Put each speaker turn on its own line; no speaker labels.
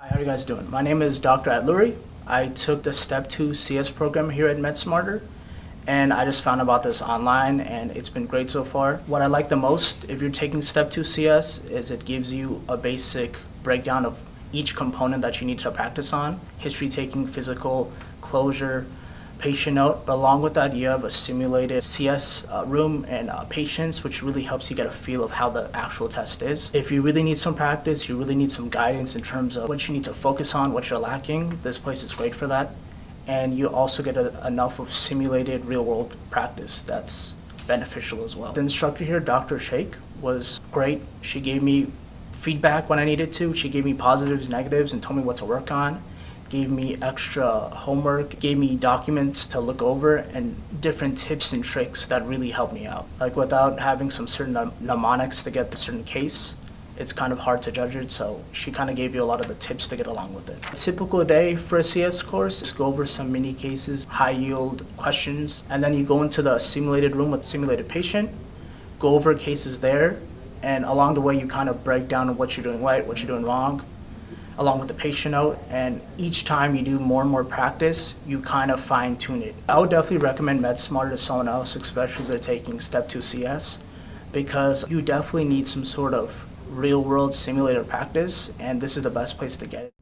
Hi, how are you guys doing? My name is Dr. Atluri. I took the Step 2 CS program here at MedSmarter, and I just found about this online, and it's been great so far. What I like the most, if you're taking Step 2 CS, is it gives you a basic breakdown of each component that you need to practice on, history taking, physical, closure, patient note, but along with that, you have a simulated CS uh, room and uh, patients, which really helps you get a feel of how the actual test is. If you really need some practice, you really need some guidance in terms of what you need to focus on, what you're lacking, this place is great for that. And you also get a, enough of simulated real world practice that's beneficial as well. The instructor here, Dr. Sheikh, was great. She gave me feedback when I needed to. She gave me positives, negatives, and told me what to work on gave me extra homework, gave me documents to look over, and different tips and tricks that really helped me out. Like without having some certain mnemonics to get the certain case, it's kind of hard to judge it, so she kind of gave you a lot of the tips to get along with it. A typical day for a CS course is go over some mini cases, high yield questions, and then you go into the simulated room with simulated patient, go over cases there, and along the way you kind of break down what you're doing right, what you're doing wrong, along with the patient note. And each time you do more and more practice, you kind of fine tune it. I would definitely recommend MedSmarter to someone else, especially if they're taking Step 2 CS, because you definitely need some sort of real world simulator practice, and this is the best place to get it.